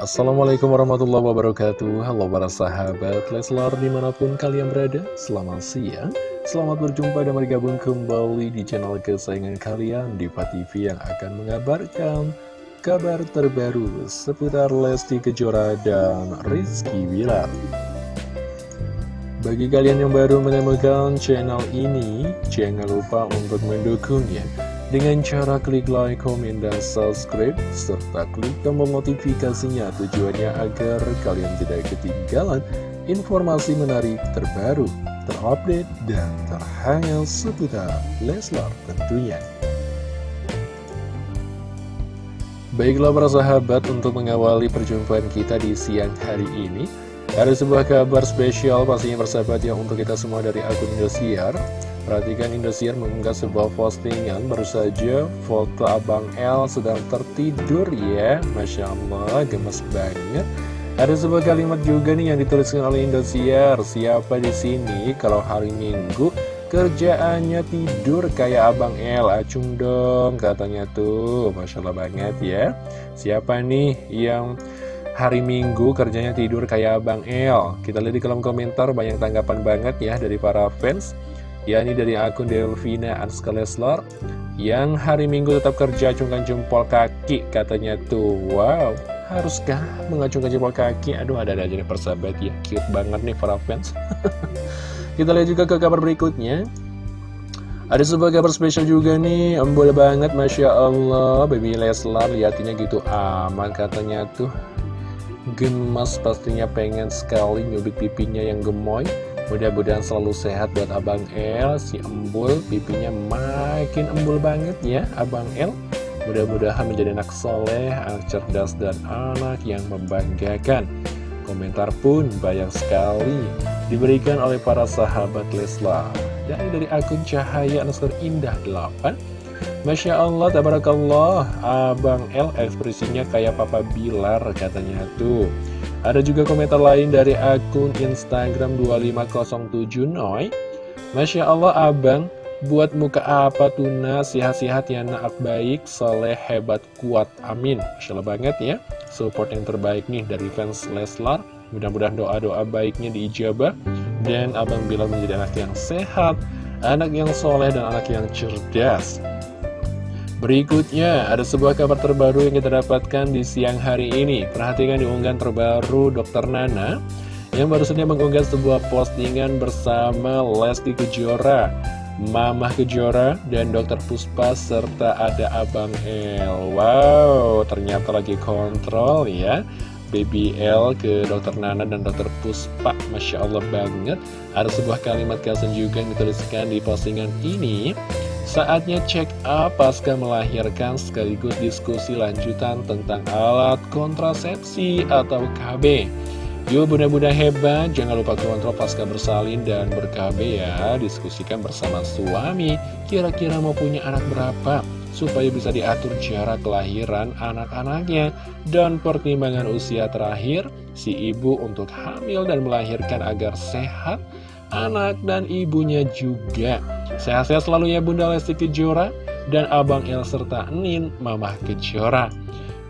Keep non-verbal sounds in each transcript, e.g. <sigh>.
Assalamualaikum warahmatullahi wabarakatuh. Halo para sahabat Leslar di mana pun kalian berada Selamat siang. Selamat berjumpa dan bergabung kembali di channel kesayangan kalian Diva TV yang akan mengabarkan Kabar terbaru seputar Lesti Kejora dan Rizky Wilar Bagi kalian yang baru menemukan channel ini Jangan lupa untuk mendukungnya dengan cara klik like, komen, dan subscribe, serta klik tombol notifikasinya tujuannya agar kalian tidak ketinggalan informasi menarik terbaru, terupdate, dan terhangat seputar Leslar tentunya. Baiklah para sahabat, untuk mengawali perjumpaan kita di siang hari ini, ada sebuah kabar spesial pastinya persahabat yang untuk kita semua dari akun Indosiar. Perhatikan Indosiar mengunggah sebuah postingan baru saja foto Abang L sedang tertidur ya. Masya Allah gemes banget. Ada sebuah kalimat juga nih yang dituliskan oleh Indosiar. Siapa di sini kalau hari Minggu kerjaannya tidur kayak Abang L Acung dong katanya tuh. Masya Allah banget ya. Siapa nih yang hari Minggu kerjanya tidur kayak Abang L Kita lihat di kolom komentar banyak tanggapan banget ya dari para fans. Yakni dari akun Delvina Anska Leslar yang hari Minggu tetap kerja acungkan jempol kaki katanya tuh. Wow haruskah mengacungkan jempol kaki? Aduh ada-ada aja nih persahabat. Ya cute banget nih para fans. <laughs> Kita lihat juga ke kabar berikutnya. Ada sebuah kabar spesial juga nih, embul banget Masya Allah, Baby Leslar lihatnya gitu aman katanya tuh Gemas pastinya pengen sekali nyubit pipinya yang gemoy. Mudah-mudahan selalu sehat buat Abang El Si embul. Pipinya makin embul banget ya Abang El. Mudah-mudahan menjadi anak soleh, anak cerdas dan anak yang membanggakan. Komentar pun banyak sekali diberikan oleh para sahabat Leslar. Dan dari akun Cahaya Nasr Indah 8 Masya Allah, tabarakallah. Abang El ekspresinya kayak Papa Bilar katanya tuh. Ada juga komentar lain dari akun Instagram 2507 Noy. Masya Allah abang Buat muka apa tuna Sehat-sehat ya nak. Baik Soleh hebat kuat. Amin. Masya Allah banget ya. Support yang terbaik nih dari fans Leslar. Mudah-mudahan doa-doa baiknya diijabah. Dan abang bilang menjadi anak yang sehat Anak yang soleh dan anak yang cerdas Berikutnya, ada sebuah kabar terbaru yang kita dapatkan di siang hari ini. Perhatikan di unggahan terbaru Dr. Nana, yang baru saja mengunggah sebuah postingan bersama Lesti Kejora, Mamah Kejora, dan Dr. Puspa, serta ada Abang El. Wow, ternyata lagi kontrol ya. Baby L ke Dr. Nana dan Dr. Puspa Masya Allah banget Ada sebuah kalimat caption juga yang dituliskan di postingan ini Saatnya check up pasca melahirkan sekaligus diskusi lanjutan tentang alat kontrasepsi atau KB. Yuk bunda-bunda hebat, jangan lupa kontrol pasca bersalin dan ber-KB ya. Diskusikan bersama suami, kira-kira mau punya anak berapa, supaya bisa diatur jarak kelahiran anak-anaknya. Dan pertimbangan usia terakhir, si ibu untuk hamil dan melahirkan agar sehat, anak dan ibunya juga. Sehat-sehat selalu ya Bunda Lesti Kejora dan Abang El serta Nin Mamah Kejora.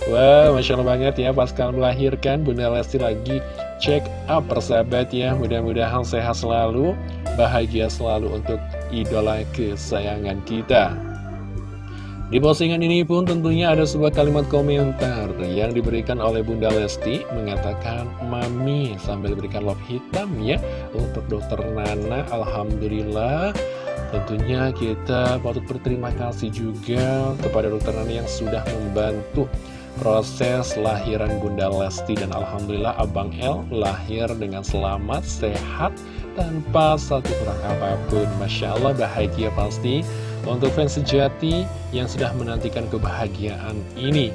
Wah, wow, Masya Allah banget ya pasca melahirkan Bunda Lesti lagi check up persahabat ya. Mudah-mudahan sehat selalu, bahagia selalu untuk idola kesayangan kita. Di postingan ini pun tentunya ada sebuah kalimat komentar yang diberikan oleh Bunda Lesti mengatakan Mami sambil diberikan love hitam ya untuk dokter Nana Alhamdulillah Tentunya kita patut berterima kasih juga kepada dokter Nani yang sudah membantu proses lahiran Bunda Lesti dan Alhamdulillah Abang El lahir dengan selamat, sehat, tanpa satu kurang apa pun. Masya Allah bahagia pasti untuk fans sejati yang sudah menantikan kebahagiaan ini.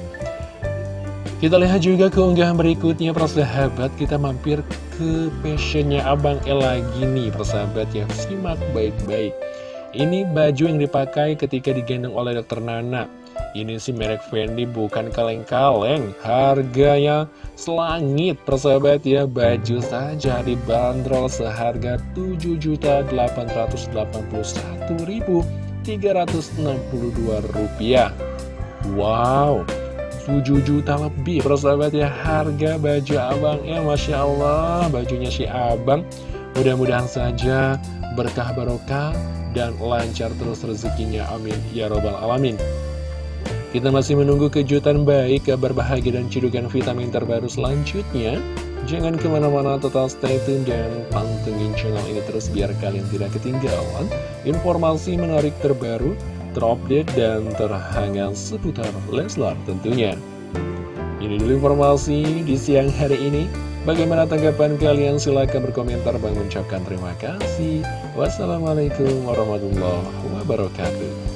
Kita lihat juga keunggahan berikutnya persahabat kita mampir ke passionnya Abang El lagi nih persahabat yang simak baik-baik ini baju yang dipakai ketika digendong oleh dokter Nana. Ini sih merek Fendi bukan kaleng-kaleng. Harganya selangit persahabat ya. Baju saja dibanderol seharga Rp7.881.362. Wow. 7 juta lebih persahabat ya harga baju abangnya Masya Allah bajunya si abang mudah-mudahan saja berkah barokah dan lancar terus rezekinya amin ya robbal alamin kita masih menunggu kejutan baik, kabar bahagia dan cidukan vitamin terbaru selanjutnya. Jangan ke mana-mana total stay tune dan pantengin channel ini terus biar kalian tidak ketinggalan informasi menarik terbaru, terupdate dan terhangat seputar Leslar tentunya. Ini dulu informasi di siang hari ini. Bagaimana tanggapan kalian? Silahkan berkomentar. dan mengucapkan terima kasih. Wassalamualaikum warahmatullahi wabarakatuh.